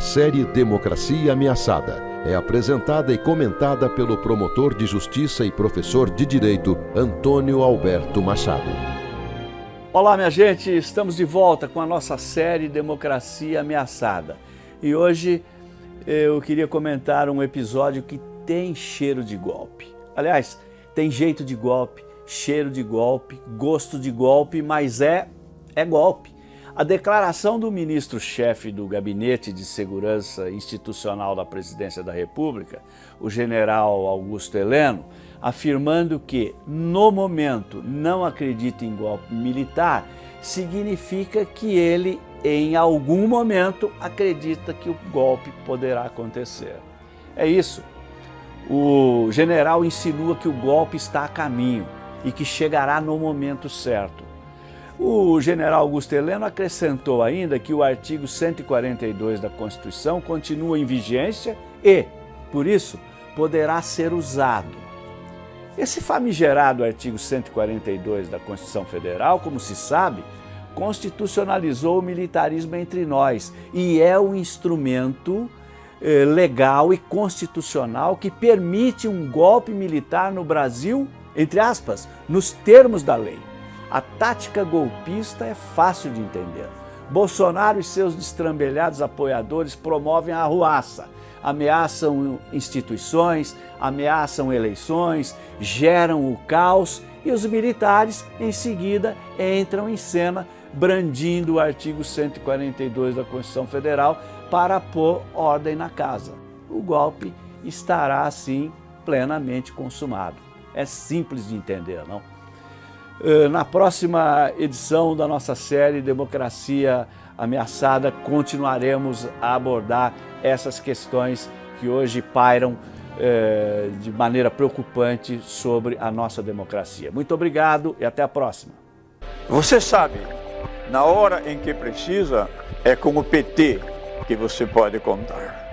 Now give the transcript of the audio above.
Série Democracia Ameaçada é apresentada e comentada pelo promotor de justiça e professor de direito Antônio Alberto Machado. Olá, minha gente, estamos de volta com a nossa série Democracia Ameaçada. E hoje eu queria comentar um episódio que tem cheiro de golpe. Aliás, tem jeito de golpe, cheiro de golpe, gosto de golpe, mas é, é golpe. A declaração do ministro-chefe do Gabinete de Segurança Institucional da Presidência da República, o general Augusto Heleno, afirmando que, no momento, não acredita em golpe militar, significa que ele, em algum momento, acredita que o golpe poderá acontecer. É isso. O general insinua que o golpe está a caminho e que chegará no momento certo. O general Augusto Heleno acrescentou ainda que o artigo 142 da Constituição continua em vigência e, por isso, poderá ser usado. Esse famigerado artigo 142 da Constituição Federal, como se sabe, constitucionalizou o militarismo entre nós e é o instrumento eh, legal e constitucional que permite um golpe militar no Brasil, entre aspas, nos termos da lei. A tática golpista é fácil de entender. Bolsonaro e seus destrambelhados apoiadores promovem a arruaça, ameaçam instituições, ameaçam eleições, geram o caos e os militares, em seguida, entram em cena brandindo o artigo 142 da Constituição Federal para pôr ordem na casa. O golpe estará, assim, plenamente consumado. É simples de entender, não? Eh, na próxima edição da nossa série Democracia Ameaçada, continuaremos a abordar essas questões que hoje pairam eh, de maneira preocupante sobre a nossa democracia. Muito obrigado e até a próxima. Você sabe, na hora em que precisa, é com o PT que você pode contar.